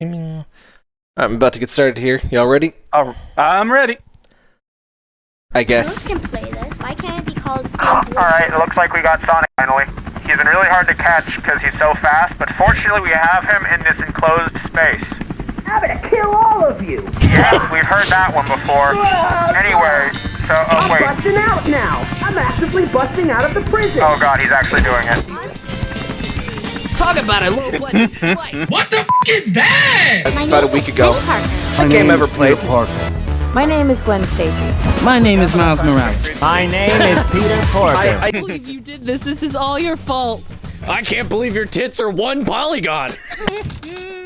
I'm about to get started here. Y'all ready? Oh, I'm ready. I Girls guess. can play this. Why can't it be called uh, Game Alright, it looks like we got Sonic finally. He's been really hard to catch because he's so fast, but fortunately we have him in this enclosed space. I'm gonna kill all of you! Yeah, we've heard that one before. Oh, anyway, so, oh I'm wait. busting out now! I'm actively busting out of the prison! Oh god, he's actually doing it. Talk about a low budget flight. What the f is that? My About a week ago. Peni Parker. That game ever played? My name is Gwen Stacy. My name is Miles Morales. My name is Peter Porker. I, I, believe you did this. This is all your fault. I can't believe your tits are one polygon.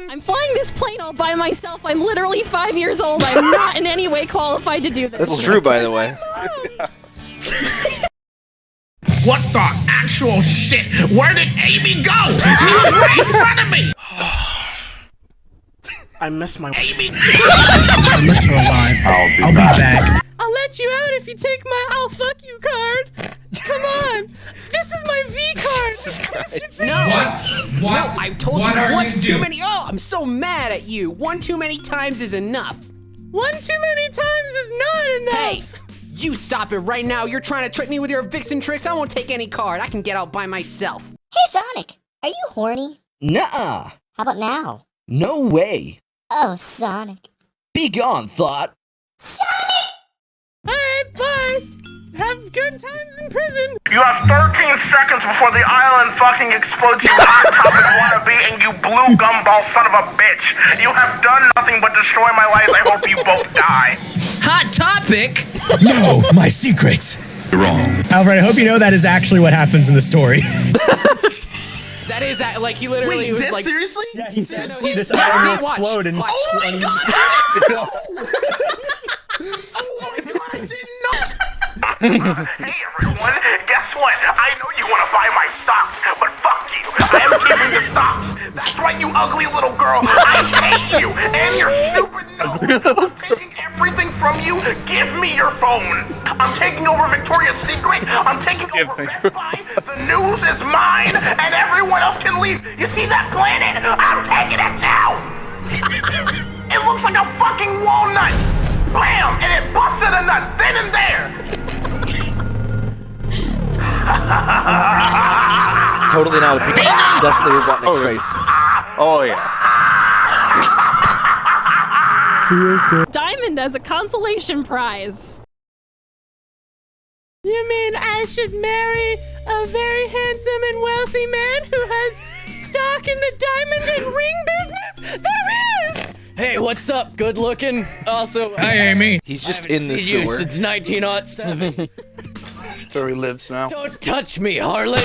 I'm flying this plane all by myself. I'm literally five years old. I'm not in any way qualified to do this. that's true, by the way. What the actual shit? Where did Amy go? She was right in front of me. I miss my. Amy. I miss her alive. I'll be, back. I'll let you out if you take my "I'll fuck you" card. Come on, this is my V card. Jesus No, What? What? I told what you are once you too doing? many. Oh, I'm so mad at you. One too many times is enough. One too many times is not enough. Hey, you stop it right now. You're trying to trick me with your vixen tricks. I won't take any card. I can get out by myself. Hey Sonic, are you horny? Nuh-uh. How about now? No way. Oh, Sonic. Be gone, thought. Sonic! All right, bye. Have good times in prison. You have 13 seconds before the island fucking explodes, you hot topic wannabe, and you blue gumball son of a bitch. You have done nothing but destroy my life. I hope you both die. Hot topic. No, my secret. Wrong. Alfred, I hope you know that is actually what happens in the story. That is that. Like he literally was like. seriously? Yeah, he said no, he- this yeah, island will see, watch, explode in watch. oh my Hey everyone, guess what? I know you want to buy my stocks, but fuck you. I am keeping the stocks. That's right, you ugly little girl. I hate you and your stupid nose. I'm taking everything from you. Give me your phone. I'm taking over Victoria's Secret. I'm taking over Best Buy. The news is mine, and everyone else can leave. You see that planet? I'm taking it down. It looks like a fucking walnut. Bam! And it busted a nut then and there. Totally not a big. Definitely Robotnik's face. Oh yeah. Diamond as a consolation prize. You mean I should marry a very handsome and wealthy man who has stock in the diamond and ring business? There is! Hey, what's up? Good looking. Also, Hey, Amy. He's just in the seen you sewer. since 1907. Where he lives now. Don't touch me, harlot.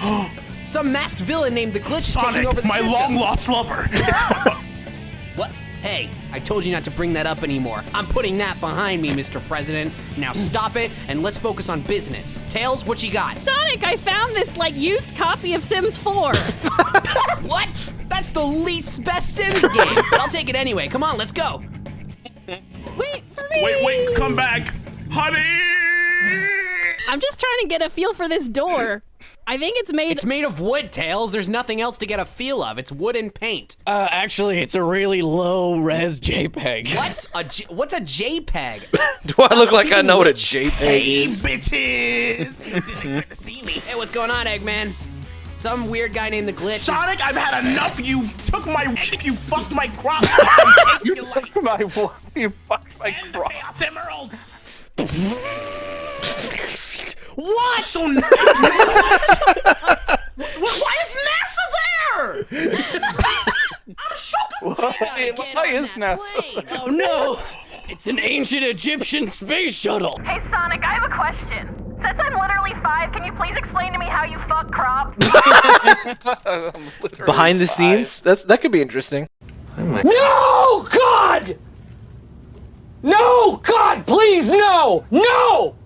Some masked villain named the Glitch is taking over the my system. long lost lover. What? Hey, I told you not to bring that up anymore. I'm putting that behind me, Mr. President. Now stop it and let's focus on business. Tails, what you got? Sonic, I found this like used copy of Sims 4. What? That's the least best Sims game. But I'll take it anyway. Come on, let's go. wait for me! wait, wait, come back, honey. I'm just trying to get a feel for this door. I think it's made. It's made of wood, Tails. There's nothing else to get a feel of. It's wood and paint. Uh, actually, it's a really low res JPEG. What? A J- what's a JPEG? Do I look like I know what a JPEG Hey, is? bitches. Didn't expect to see me. hey, what's going on, Eggman? Some weird guy named the Glitch. is- Sonic, I've had enough. You took my wife. You fucked my crops. I'm taking your life. My wife, you fucked my And the. Chaos Emeralds. What? So n- Wh- Why is NASA there? I'm so confused. Why is NASA? plane. Oh no! It's an ancient Egyptian space shuttle. Hey Sonic, I have a question. Can you please explain to me how you fuck crops? Behind the scenes? That's that could be interesting. Oh no, God! No, God, please, no! No!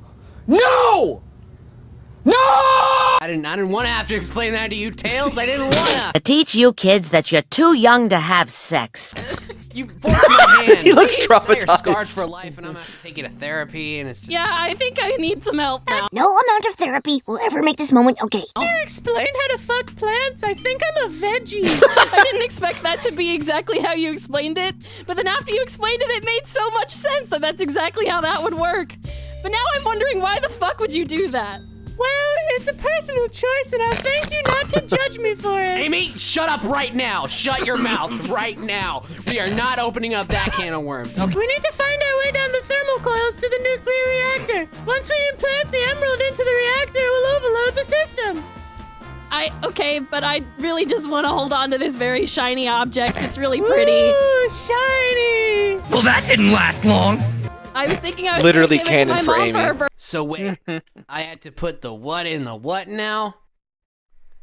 No! No! I didn't. I didn't want to have to explain that to you, Tails. I didn't wanna. To teach you kids that you're too young to have sex. You forced my hand. He looks You're scarred traumatized. for life, and I'm gonna have to take you to therapy, and it's just. Yeah, I think I need some help now. No amount of therapy will ever make this moment okay. Can you explain how to fuck plants? I think I'm a veggie. I didn't expect that to be exactly how you explained it, but then after you explained it, it made so much sense that that's exactly how that would work. But now I'm wondering why the fuck would you do that? Well, it's a personal choice, and I'll thank you not to judge me for it. Amy, shut up right now. Shut your mouth right now. We are not opening up that can of worms. Okay. We need to find our way down the thermal coils to the nuclear reactor. Once we implant the emerald into the reactor, we'll overload the system. I okay, but I really just want to hold on to this very shiny object. It's really pretty. Ooh, shiny. Well, that didn't last long. I was thinking I was Literally gonna give it to canon for mom Amy. her. So wait, I had to put the what in the what now?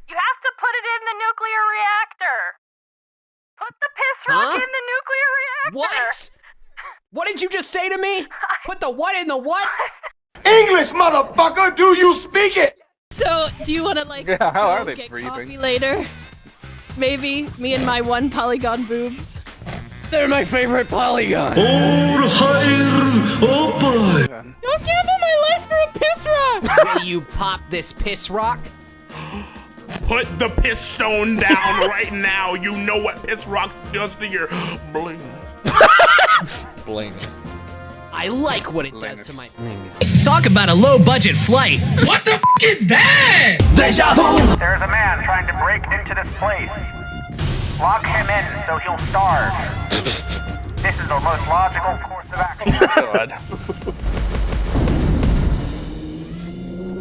You have to put it in the nuclear reactor. Put the piss rock Huh? in the nuclear reactor. What? What did you just say to me? Put the what in the what? English, motherfucker, do you speak it? So, do you want to like Yeah, how are they get breathing? coffee later? Maybe me and my one polygon boobs. They're my favorite polygon. Don't gamble my life for a piss rock. Will you pop this piss rock? Put the piss stone down right now. You know what piss rocks does to your bling. Bling. I like what it does to my. Talk about a low budget flight. What the f is that? There's a man trying to break into this place. Lock him in so he'll starve. This is the most logical course of action. Oh,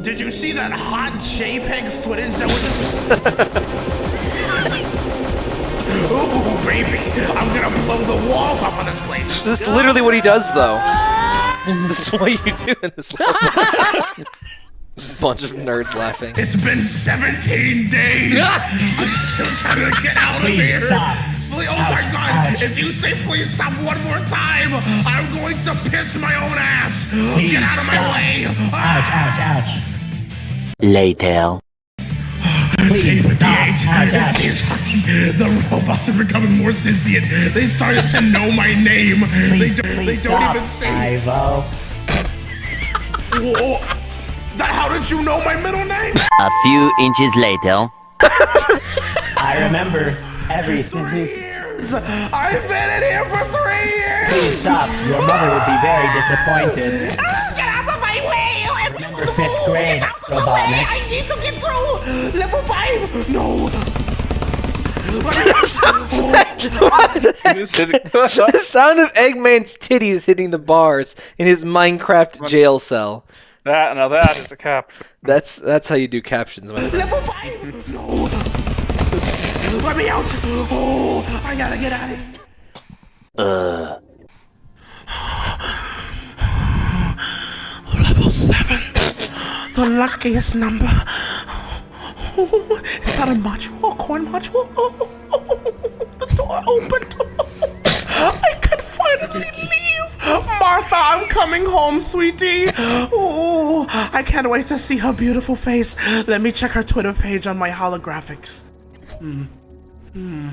Did you see that hot JPEG footage that was just. Ooh, baby. I'm gonna blow the walls off of this place. This is literally what he does, though. this is what you do in this level. Bunch of nerds laughing. It's been 17 days. I'm still trying to get out of here. Please- Oh my god, if you say please stop one more time, I'm going to piss my own ass. Get out of my way. Ouch, ouch, ouch. Later. Day 58. This is the robots are becoming more sentient. They started to know my name. they don't, they don't even say. Ivo. Whoa. That, how did you know my middle name? A few inches later. I remember everything. Three years. I've been in here for three years. Please stop. Your mother would be very disappointed. Get out of my way! Remember fifth grade, Robotnik. I need to get through level five. No. the sound of Eggman's titties hitting the bars in his Minecraft jail cell. That now that is a cap. That's that's how you do captions, my friends. level five. No. Let me out. Oh, I gotta get out of here. Uh. Level seven. The luckiest number. Is that a module? A coin module? The door opened. I can finally leave. Martha, I'm coming home, sweetie. Oh, I can't wait to see her beautiful face. Let me check her Twitter page on my holographics. Hmm. Hmm.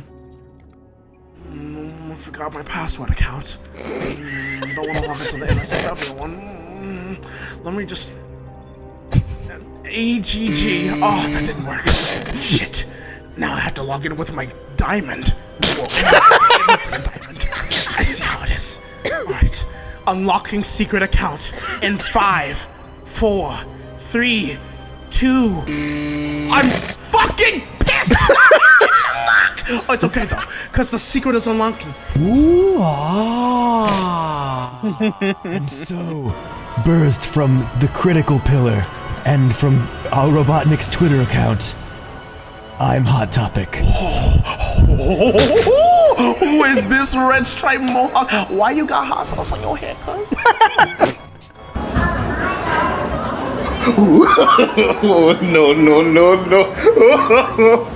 Mm, I forgot my password account. Mm, don't want to log into the NSFW one. Mm, let me just. AGG. Oh, that didn't work. Shit. Now I have to log in with my diamond. Whoa, it looks like a diamond. I see how it is. Alright. Unlocking secret account in five, four, three, two. I'm fucking pissed! oh, it's okay though, because the secret is unlocking. Ooh, ah. and so, birthed from the critical pillar and from our Robotnik's Twitter account, I'm Hot Topic. Who is this red stripe mohawk? Why you got hot sauce on your head, cuz? oh, No, no, no, no,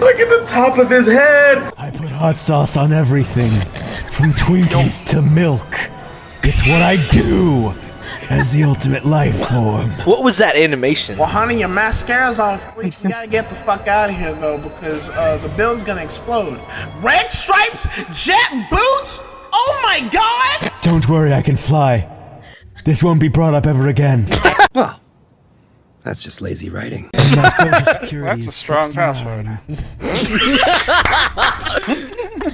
Look at the top of his head! I put hot sauce on everything, from Twinkies to milk. It's what I do. as the ultimate life form. What was that animation? Well, honey, your mascara's off. You gotta get the fuck out of here, though, because uh, the building's gonna explode. Red stripes, jet boots. Oh my god! Don't worry, I can fly. This won't be brought up ever again. Well, that's just lazy writing. My social That's a strong 69.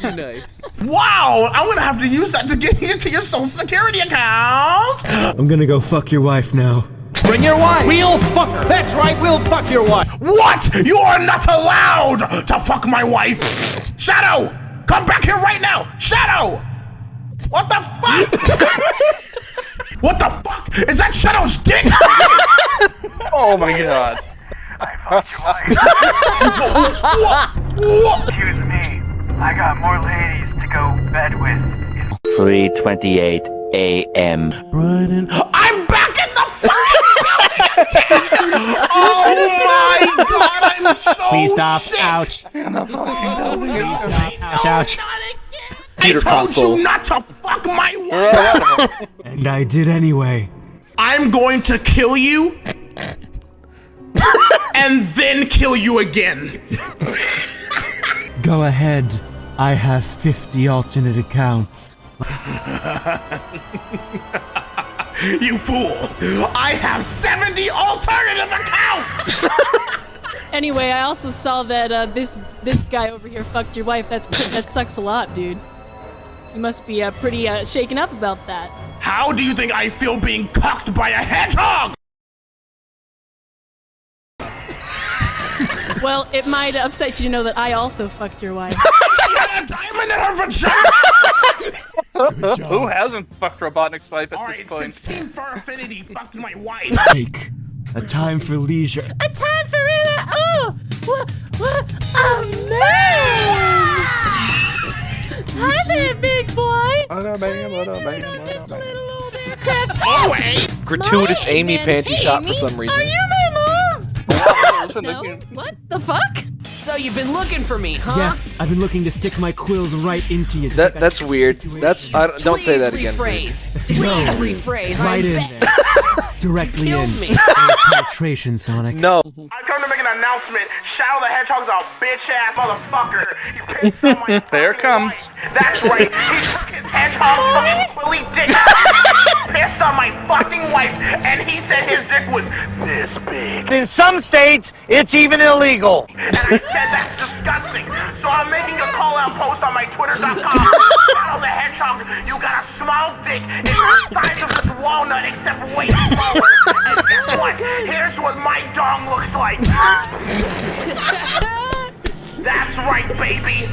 nice. Wow, I'm gonna have to use that to get into your social security account. I'm gonna go fuck your wife now. Bring your wife. We'll fuck her. That's right. We'll fuck your wife. What? You are not allowed to fuck my wife. Shadow, come back here right now. Shadow. What the fuck? what the fuck? Is that Shadow's dick? Oh my god. I fucked your wife. Excuse me. I got more ladies to go bed with. 3:28 a.m. Brian I'm back in the fucking building. oh my god, I'm so Please stop. sick. Ouch. Ouch, ouch. Computer I told console. you not to fuck my wife. And I did anyway. I'm going to kill you. and then kill you again. Go ahead. I have 50 alternate accounts. you fool. I have 70 alternative accounts. Anyway, I also saw that uh, this this guy over here fucked your wife. That's that sucks a lot, dude. You must be uh, pretty uh, shaken up about that. How do you think I feel being cocked by a hedgehog? Well, it might upset you to know that I also fucked your wife. she had a diamond in her vagina. Who hasn't fucked Robotnik's wife at All this right, point? since Team Fur Affinity fucked my wife. Take a time for leisure. A time for it. Oh, what? What? Oh man! Hi there, big boy. Oh wait. Gratuitous My Amy panty Hey, shot for some reason. Are you my mom? no. What the fuck? So you've been looking for me, huh? Yes, I've been looking to stick my quills right into you. That that's weird. That's I, don't- don't say that again. Rephrase. please. Please rephrase. Right I'm in there. Directly Killed in. me. Penetration, Sonic. No. I come to make an announcement. Shadow the Hedgehog's a bitch ass motherfucker. He pissed on my There comes. wife. That's right. He took his hedgehog fucking quilly dick. pissed on my fucking wife, and he said his dick was this big. In some states, it's even illegal. And I said that's disgusting. So I'm making a call out post on my twitter.com. The Hedgehog, you got a small dick. It's the size of this walnut except way smaller. And guess what? Here's what my dong looks like. That's right, baby.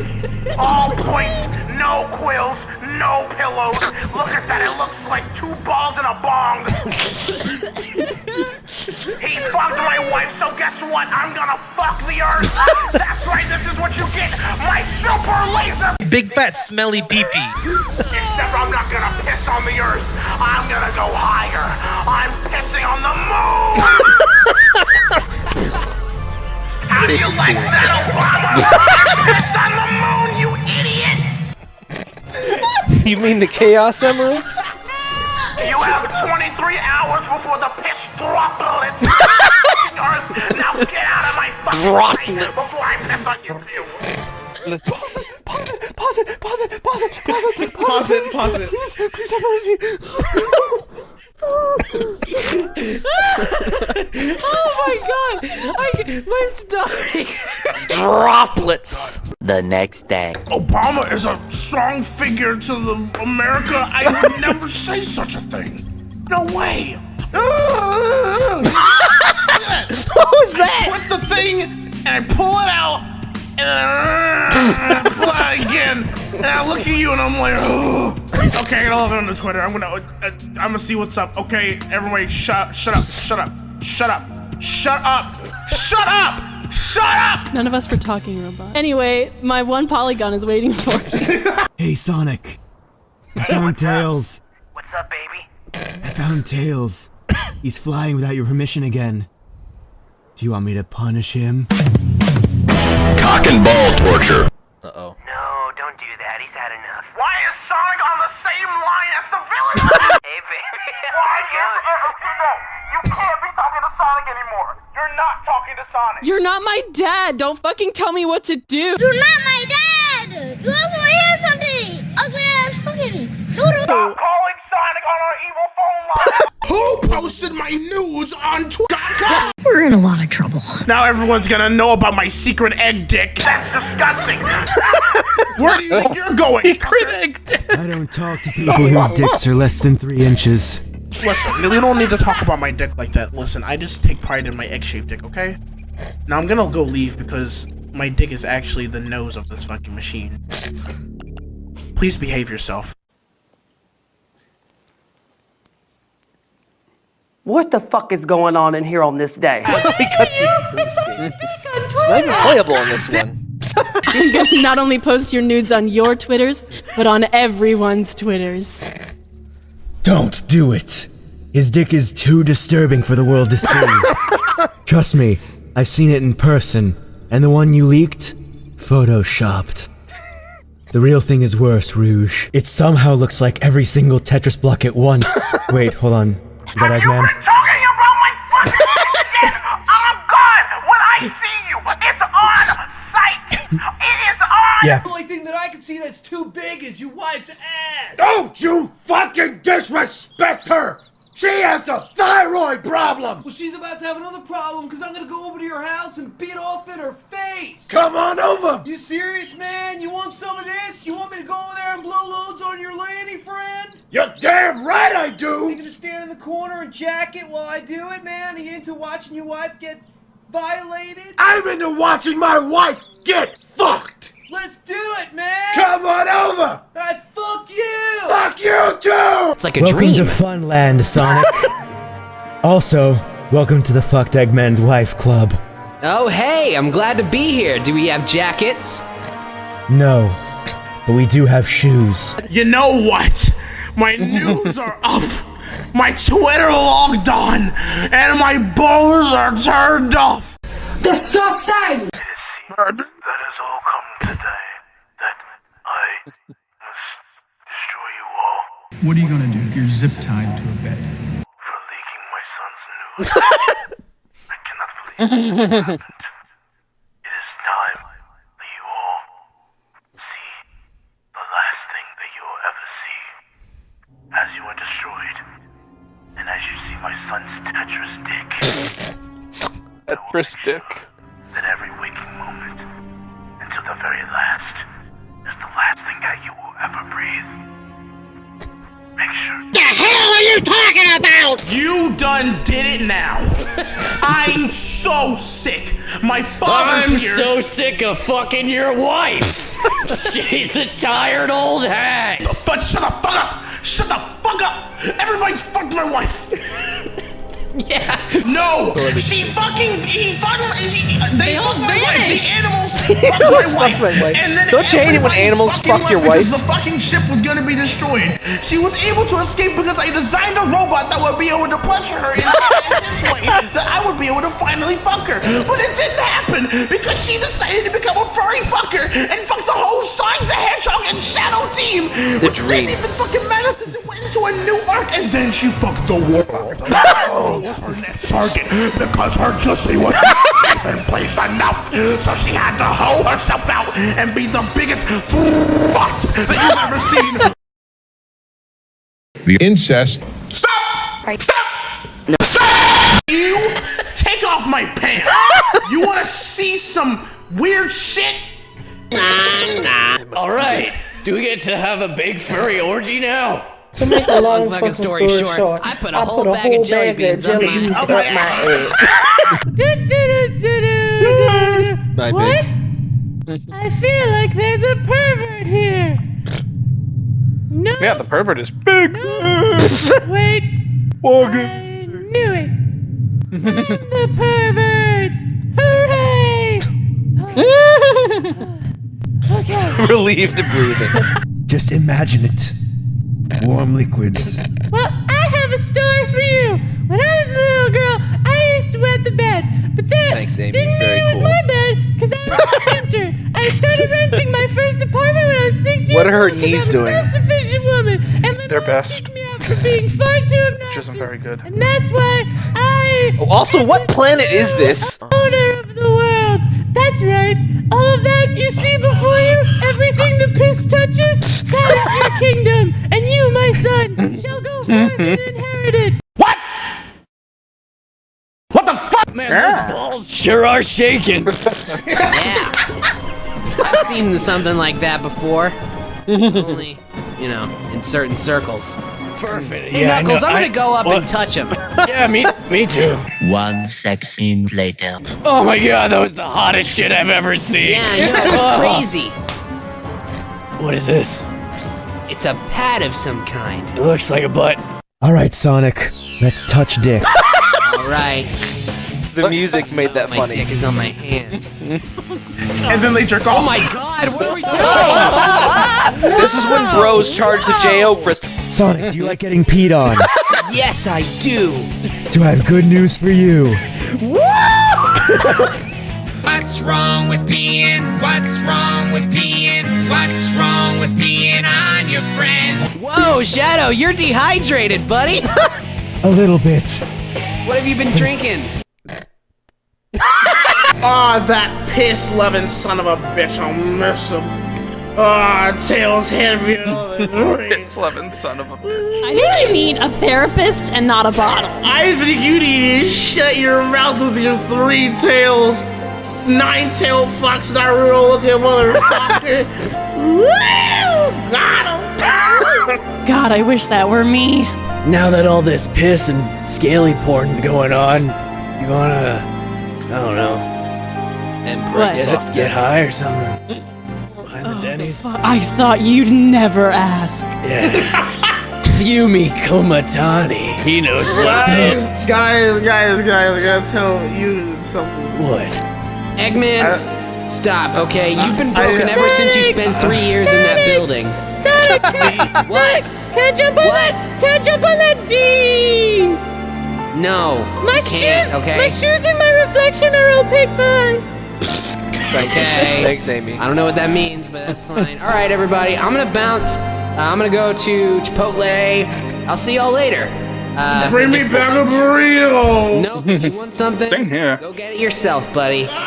All points, no quills, no pillows. Look at that, it looks like two balls in a bong. he fucked my wife, so guess what? I'm gonna fuck the earth. That's right, this is what you get. My super laser. Big fat smelly pee pee. Except I'm not gonna piss on the earth. I'm gonna go higher. I'm pissing on the moon. How do you like that, Obama? On the moon, you idiot. You mean the Chaos Emeralds? You have 23 hours before the piss droplets hit earth. Now get out of my fucking face Droplets. before I piss on you too. Pause it, pause it, pause it, pause it, pause it, Pause it, pause it. Please, please have mercy. oh my god! I, my stomach. Droplets. The next day. Obama is a strong figure to the America. I would never say such a thing. No way. what was that? Put the thing and I pull it out and then I pull it out again and I look at you and I'm like, oh. Okay, I gotta log on to Twitter. I'm gonna, uh, I'm gonna see what's up. Okay, everybody, shut, shut up, shut up, shut up, shut up, shut up, shut up. None of us were talking robot. Anyway, my one polygon is waiting for me. Hey, Sonic. I found Tails. What's up, baby? I found Tails. He's flying without your permission again. Do you want me to punish him? Cock and ball torture. Uh oh. No, don't do that. He's had enough. Why is Sonic on the same line as the villain? hey, baby. Why are you can't be talking to Sonic anymore. You're not talking to Sonic. You're not my dad. Don't fucking tell me what to do. You're not my dad! You also want to hear something! Ugly ass fucking noodle! Stop calling Sonic on our evil phone line. Who posted my nudes on Twitter? We're in a lot of trouble. Now everyone's gonna know about my secret egg dick. That's disgusting. Where do you think you're going? I don't talk to people whose dicks are less than three inches. Listen, we don't need to talk about my dick like that. Listen, I just take pride in my egg-shaped dick, okay? Now I'm gonna go leave because my dick is actually the nose of this fucking machine. Please behave yourself. What the fuck is going on in here on this day? It's not even playable in this one. I'm gonna not only post your nudes on your Twitters, but on everyone's Twitters. Don't do it. His dick is too disturbing for the world to see. Trust me, I've seen it in person, and the one you leaked, photoshopped. The real thing is worse, Rouge. It somehow looks like every single Tetris block at once. Wait, hold on. Is that Eggman? Yeah. The only thing that I can see that's too big is your wife's ass. Don't you fucking disrespect her! She has a thyroid problem! Well, she's about to have another problem because I'm gonna go over to your house and beat off in her face. Come on over! You serious, man? You want some of this? You want me to go over there and blow loads on your lady friend? You're damn right I do! You do! gonna stand in the corner and jack it while I do it, man? Are you into watching your wife get violated? I'm into watching my wife get fucked! Let's do it, man! Come on over! I fuck you! Fuck you too! It's like a welcome dream. to Funland, Sonic. also, welcome to the Fucked Eggman's Wife Club. Oh, hey, I'm glad to be here. Do we have jackets? No, but we do have shoes. You know what? My news are up. My Twitter logged on, and my balls are turned off. Disgusting! That has all come today. That I must destroy you all What are you gonna do? You're zip tied to a bed. for leaking my son's news. I cannot believe this happened. It is time that you all see the last thing that you will ever see. As you are destroyed, and as you see my son's Tetris dick, Tetris dick. that every waking moment, until the very last, you talking about? You done did it now. I'm so sick. My father's I'm here. so sick of fucking your wife. She's a tired old hag. But shut the fuck up! Shut the fuck up! Everybody's fucked my wife. Yeah. No, she fucking he fucking she, uh, they, They all fucked my wife. The animals fucked Animals my fuck wife. my wife. And then Don't you hate it when everybody animals fucking fuck your left because? The fucking ship was gonna be destroyed. She was able to escape because I designed a robot that would be able to pleasure her in this way that I would be able to finally fuck her. But it didn't happen because she decided to become a furry fucker and fuck the whole Sonic the Hedgehog and Shadow team. The which dream. didn't even fucking matter since it went into a new arc. And then she fucked the world. Oh. was her next target because her juicy was even placed enough. So she had to hoe herself out and be the biggest slut that you've ever seen. The incest. Stop! Stop! Stop! You take off my pants. you want to see some weird shit? All right. Do we get to have a big furry orgy now? To make a long fucking fucking story story, short, short, I put a I whole put a bag whole of jelly bag beans of up jelly my- beans up up my my Bye, What? babe. I feel like there's a pervert here. No. Yeah, the pervert is big. Wait. I knew it. I'm the pervert. Hooray! okay. Relieved to breathing. Just imagine it. Warm liquids. Well, I have a story for you. When I was a little girl, I used to wet the bed, but that Thanks, Amy. didn't Very mean it was cool. my bed because I was a renter. I started renting my first apartment when I was six years What are her old 'cause knees I'm doing? a self-sufficient woman, and my Their mom best. kicked me out for being far too obnoxious. Which isn't very good. And that's why I. Oh, also, what planet is this? Owner of the world. That's right. All of that you see before you, everything the piss touches, that is your kingdom. And you, my son, shall go forth and inherit it. What? What the fuck? Man, those balls sure are shaking. Yeah. I've seen something like that before. Only, you know, in certain circles. Perfect. Hey, yeah, I Knuckles, I'm gonna I- go up what? and touch him. Yeah, me, me too. One sex scene later. Oh my god, that was the hottest shit I've ever seen. Yeah, I know, it was crazy. What is this? It's a pad of some kind. It looks like a butt. All right, Sonic, let's touch dicks. All right. The music made that my funny. dick is on my hand. And then they jerk off. Oh my god, what are we doing? This is when bros charge the J.O. for Sonic, do you like getting peed on? yes, I do. Do I have good news for you? What's wrong with peeing? What's wrong with peeing? What's wrong Whoa, Shadow, you're dehydrated, buddy. A little bit. what have you been drinking? Ah, that piss loving son of a bitch, I'll miss him. Ah, tails heavier than the drink. Son of a bitch. I think you need a therapist and not a bottle. I think you need to shut your mouth with your three tails. Nine tailed fox Naruto looking motherfucker. Woo! Got him! God, I wish that were me. Now that all this piss and scaly porn's going on, you wanna, I don't know, Emperor get, get high or something? Behind the oh, Denny's? I thought you'd never ask. Yeah. Fumi Komatani. He knows what's Guys, up. guys, guys, guys, I gotta tell you something. What? Eggman, stop, okay? You've been broken ever since you spent three years in that building. Sonic, can, What? can I jump on that? Can I jump on that D? No. My can't, shoes, okay? my shoes and my reflection are opaque fine. Okay. Thanks, Amy. I don't know what that means, but that's fine. All right, everybody, I'm gonna bounce. Uh, I'm gonna go to Chipotle. I'll see y'all later. Uh, Bring me back a burrito! Nope, if you want something, Same here. go get it yourself, buddy.